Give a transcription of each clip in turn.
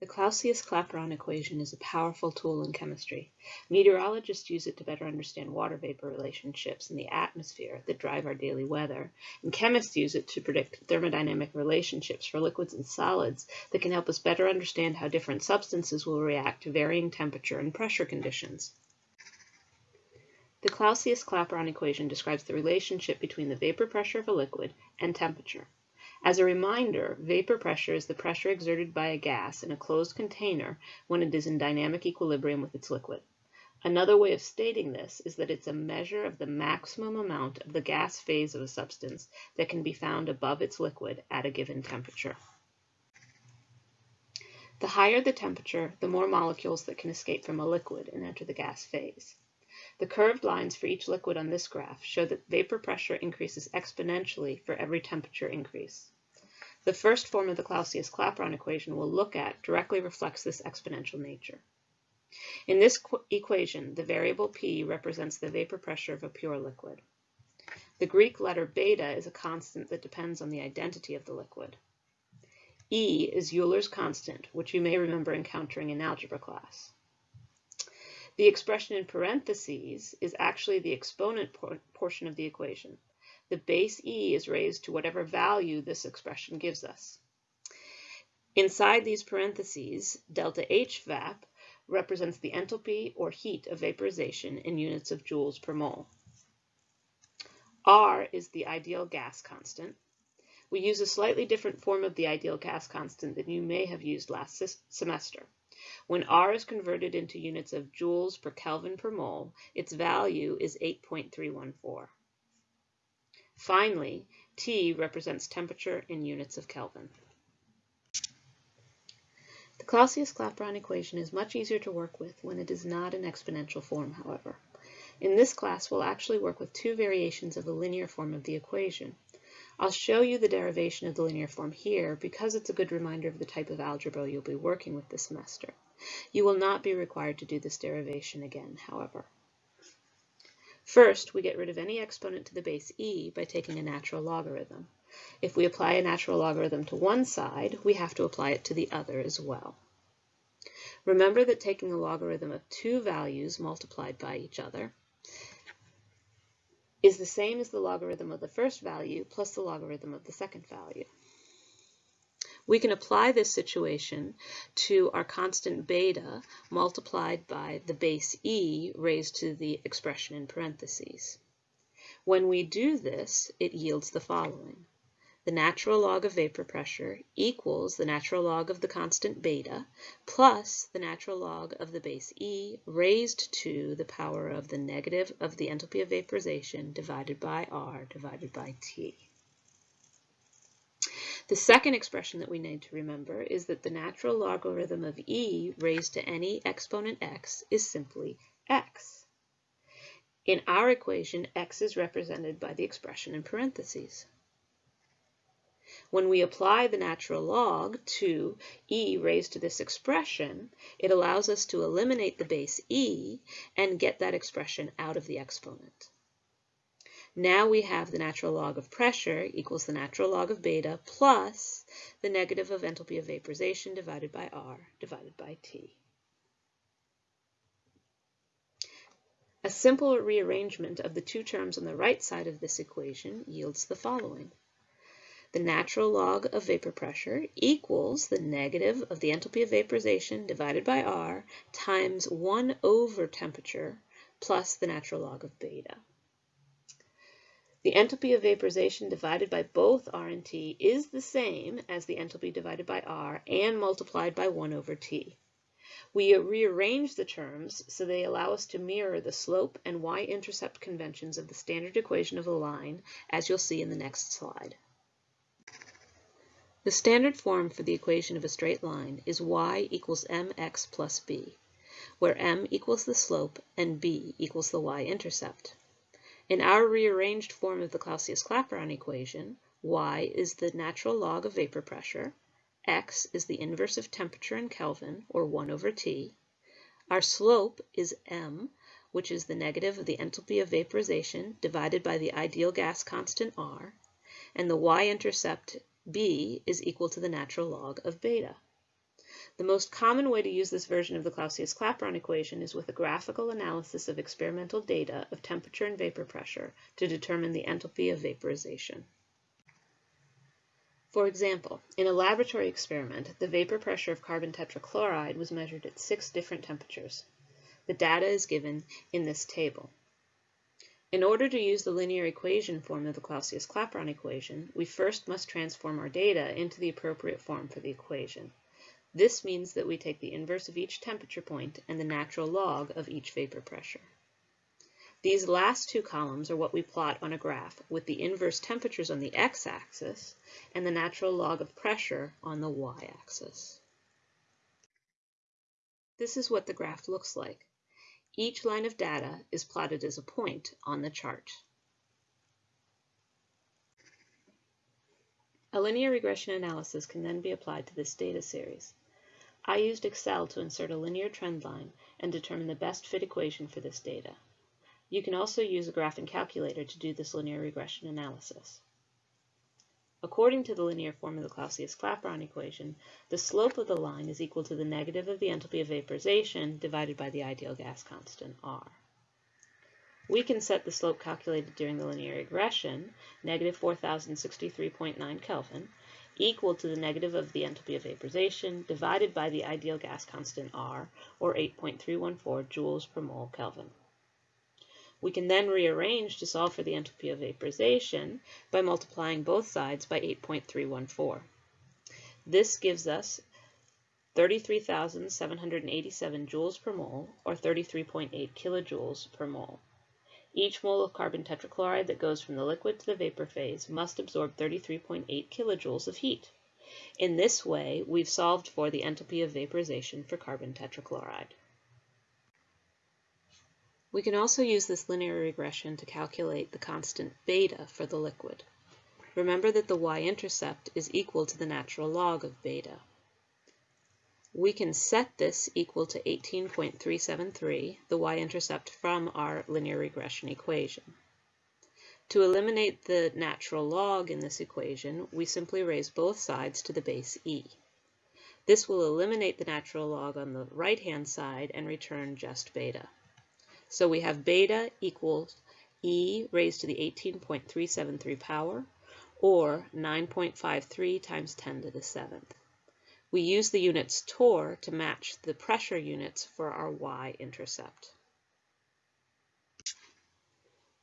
The Clausius-Clapeyron equation is a powerful tool in chemistry. Meteorologists use it to better understand water vapor relationships in the atmosphere that drive our daily weather, and chemists use it to predict thermodynamic relationships for liquids and solids that can help us better understand how different substances will react to varying temperature and pressure conditions. The Clausius-Clapeyron equation describes the relationship between the vapor pressure of a liquid and temperature. As a reminder, vapor pressure is the pressure exerted by a gas in a closed container when it is in dynamic equilibrium with its liquid. Another way of stating this is that it's a measure of the maximum amount of the gas phase of a substance that can be found above its liquid at a given temperature. The higher the temperature, the more molecules that can escape from a liquid and enter the gas phase. The curved lines for each liquid on this graph show that vapor pressure increases exponentially for every temperature increase. The first form of the Clausius-Clapeyron equation we'll look at directly reflects this exponential nature. In this equation, the variable P represents the vapor pressure of a pure liquid. The Greek letter beta is a constant that depends on the identity of the liquid. E is Euler's constant, which you may remember encountering in algebra class. The expression in parentheses is actually the exponent por portion of the equation. The base e is raised to whatever value this expression gives us. Inside these parentheses, delta H vap represents the enthalpy or heat of vaporization in units of joules per mole. R is the ideal gas constant. We use a slightly different form of the ideal gas constant than you may have used last semester. When R is converted into units of joules per Kelvin per mole, its value is 8.314. Finally, T represents temperature in units of Kelvin. The Clausius-Clapeyron equation is much easier to work with when it is not in exponential form, however. In this class, we'll actually work with two variations of the linear form of the equation. I'll show you the derivation of the linear form here because it's a good reminder of the type of algebra you'll be working with this semester. You will not be required to do this derivation again, however. First, we get rid of any exponent to the base e by taking a natural logarithm. If we apply a natural logarithm to one side, we have to apply it to the other as well. Remember that taking a logarithm of two values multiplied by each other is the same as the logarithm of the first value plus the logarithm of the second value. We can apply this situation to our constant beta multiplied by the base e raised to the expression in parentheses. When we do this, it yields the following the natural log of vapor pressure equals the natural log of the constant beta plus the natural log of the base E raised to the power of the negative of the enthalpy of vaporization divided by R divided by T. The second expression that we need to remember is that the natural logarithm of e raised to any exponent x is simply x. In our equation, x is represented by the expression in parentheses. When we apply the natural log to e raised to this expression, it allows us to eliminate the base e and get that expression out of the exponent. Now we have the natural log of pressure equals the natural log of beta plus the negative of enthalpy of vaporization divided by R divided by T. A simple rearrangement of the two terms on the right side of this equation yields the following the natural log of vapor pressure equals the negative of the enthalpy of vaporization divided by R times 1 over temperature plus the natural log of beta. The enthalpy of vaporization divided by both R and T is the same as the enthalpy divided by R and multiplied by 1 over T. We rearrange the terms so they allow us to mirror the slope and y-intercept conventions of the standard equation of a line, as you'll see in the next slide. The standard form for the equation of a straight line is y equals mx plus b, where m equals the slope and b equals the y-intercept. In our rearranged form of the Clausius-Clapeyron equation, y is the natural log of vapor pressure, x is the inverse of temperature in Kelvin, or 1 over t. Our slope is m, which is the negative of the enthalpy of vaporization divided by the ideal gas constant r, and the y-intercept b is equal to the natural log of beta. The most common way to use this version of the Clausius-Clapeyron equation is with a graphical analysis of experimental data of temperature and vapor pressure to determine the enthalpy of vaporization. For example, in a laboratory experiment, the vapor pressure of carbon tetrachloride was measured at six different temperatures. The data is given in this table. In order to use the linear equation form of the Clausius-Clapeyron equation, we first must transform our data into the appropriate form for the equation. This means that we take the inverse of each temperature point and the natural log of each vapor pressure. These last two columns are what we plot on a graph with the inverse temperatures on the x-axis and the natural log of pressure on the y-axis. This is what the graph looks like. Each line of data is plotted as a point on the chart. A linear regression analysis can then be applied to this data series. I used Excel to insert a linear trend line and determine the best fit equation for this data. You can also use a graphing calculator to do this linear regression analysis. According to the linear form of the Clausius-Clapeyron equation, the slope of the line is equal to the negative of the enthalpy of vaporization divided by the ideal gas constant, R. We can set the slope calculated during the linear regression, negative 4063.9 Kelvin, equal to the negative of the enthalpy of vaporization divided by the ideal gas constant R, or 8.314 joules per mole Kelvin. We can then rearrange to solve for the enthalpy of vaporization by multiplying both sides by 8.314. This gives us 33,787 joules per mole, or 33.8 kilojoules per mole. Each mole of carbon tetrachloride that goes from the liquid to the vapor phase must absorb 33.8 kilojoules of heat. In this way, we've solved for the enthalpy of vaporization for carbon tetrachloride. We can also use this linear regression to calculate the constant beta for the liquid. Remember that the y-intercept is equal to the natural log of beta. We can set this equal to 18.373, the y-intercept from our linear regression equation. To eliminate the natural log in this equation, we simply raise both sides to the base e. This will eliminate the natural log on the right-hand side and return just beta. So we have beta equals e raised to the 18.373 power, or 9.53 times 10 to the 7th. We use the units torr to match the pressure units for our y-intercept.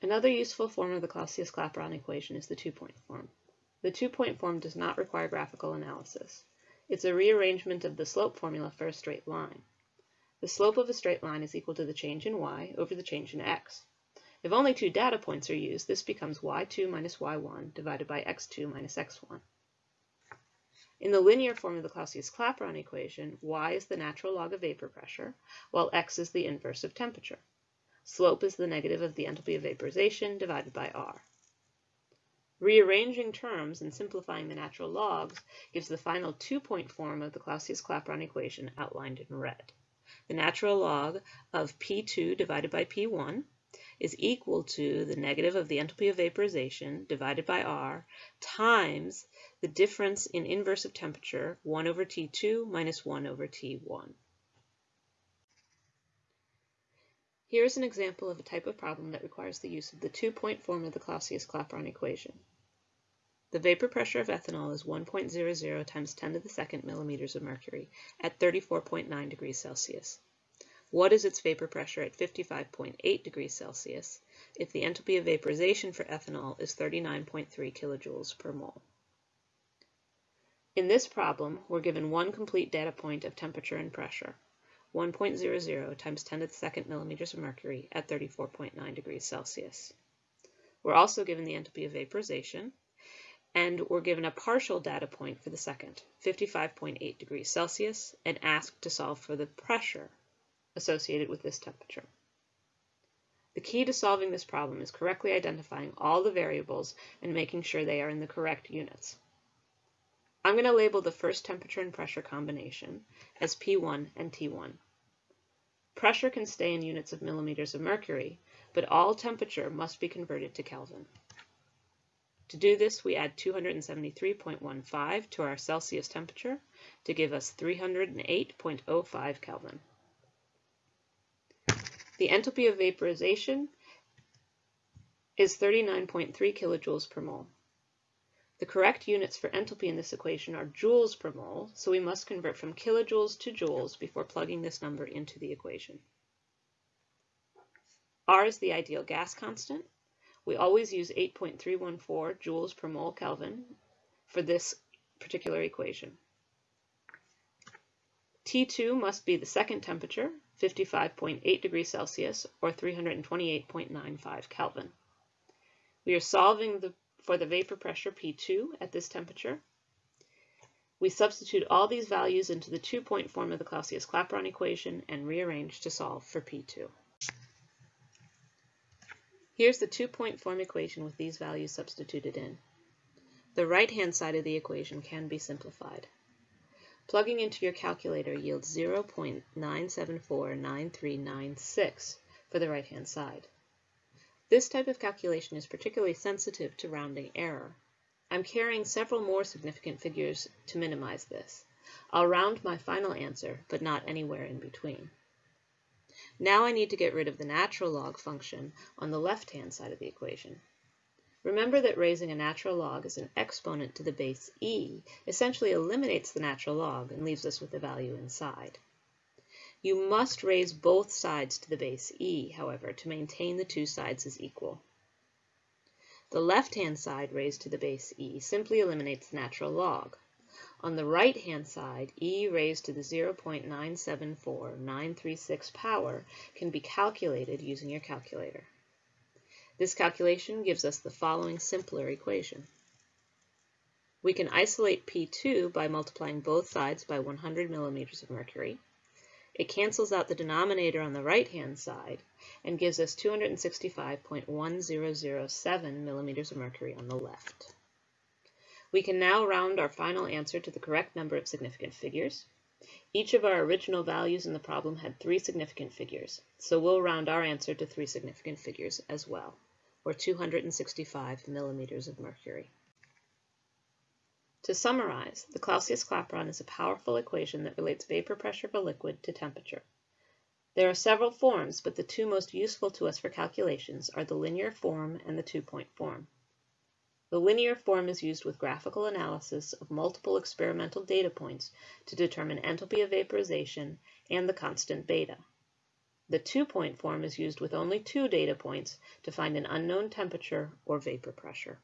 Another useful form of the Clausius-Clapeyron equation is the two-point form. The two-point form does not require graphical analysis. It's a rearrangement of the slope formula for a straight line. The slope of a straight line is equal to the change in y over the change in x. If only two data points are used, this becomes y2 minus y1 divided by x2 minus x1. In the linear form of the Clausius-Clapeyron equation, y is the natural log of vapor pressure, while x is the inverse of temperature. Slope is the negative of the enthalpy of vaporization divided by r. Rearranging terms and simplifying the natural logs gives the final two-point form of the Clausius-Clapeyron equation outlined in red the natural log of P2 divided by P1 is equal to the negative of the enthalpy of vaporization divided by R times the difference in inverse of temperature 1 over T2 minus 1 over T1. Here's an example of a type of problem that requires the use of the two-point form of the Clausius-Clapeyron equation. The vapor pressure of ethanol is 1.00 times 10 to the second millimeters of mercury at 34.9 degrees Celsius. What is its vapor pressure at 55.8 degrees Celsius if the enthalpy of vaporization for ethanol is 39.3 kilojoules per mole? In this problem, we're given one complete data point of temperature and pressure, 1.00 times 10 to the second millimeters of mercury at 34.9 degrees Celsius. We're also given the enthalpy of vaporization, and we're given a partial data point for the second, 55.8 degrees Celsius, and asked to solve for the pressure associated with this temperature. The key to solving this problem is correctly identifying all the variables and making sure they are in the correct units. I'm going to label the first temperature and pressure combination as P1 and T1. Pressure can stay in units of millimeters of mercury, but all temperature must be converted to Kelvin. To do this, we add 273.15 to our Celsius temperature to give us 308.05 Kelvin. The enthalpy of vaporization is 39.3 kilojoules per mole. The correct units for enthalpy in this equation are joules per mole, so we must convert from kilojoules to joules before plugging this number into the equation. R is the ideal gas constant. We always use 8.314 joules per mole Kelvin for this particular equation. T2 must be the second temperature, 55.8 degrees Celsius, or 328.95 Kelvin. We are solving the, for the vapor pressure P2 at this temperature. We substitute all these values into the two-point form of the Clausius-Clapeyron equation and rearrange to solve for P2. Here's the two-point form equation with these values substituted in. The right-hand side of the equation can be simplified. Plugging into your calculator yields 0.9749396 for the right-hand side. This type of calculation is particularly sensitive to rounding error. I'm carrying several more significant figures to minimize this. I'll round my final answer, but not anywhere in between. Now I need to get rid of the natural log function on the left-hand side of the equation. Remember that raising a natural log as an exponent to the base e essentially eliminates the natural log and leaves us with the value inside. You must raise both sides to the base e, however, to maintain the two sides as equal. The left-hand side raised to the base e simply eliminates the natural log. On the right-hand side, e raised to the 0.974936 power can be calculated using your calculator. This calculation gives us the following simpler equation. We can isolate P2 by multiplying both sides by 100 millimeters of mercury. It cancels out the denominator on the right-hand side and gives us 265.1007 millimeters of mercury on the left. We can now round our final answer to the correct number of significant figures. Each of our original values in the problem had three significant figures, so we'll round our answer to three significant figures as well, or 265 millimeters of mercury. To summarize, the Clausius-Clapeyron is a powerful equation that relates vapor pressure of a liquid to temperature. There are several forms, but the two most useful to us for calculations are the linear form and the two-point form. The linear form is used with graphical analysis of multiple experimental data points to determine enthalpy of vaporization and the constant beta. The two-point form is used with only two data points to find an unknown temperature or vapor pressure.